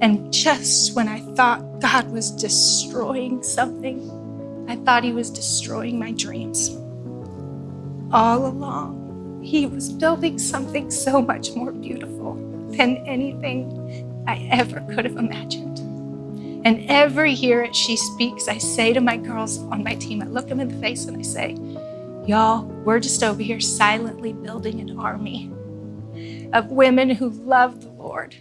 And just when I thought God was destroying something, I thought He was destroying my dreams. All along, He was building something so much more beautiful than anything I ever could have imagined. And every year She Speaks, I say to my girls on my team, I look them in the face and I say, Y'all, we're just over here silently building an army of women who love the Lord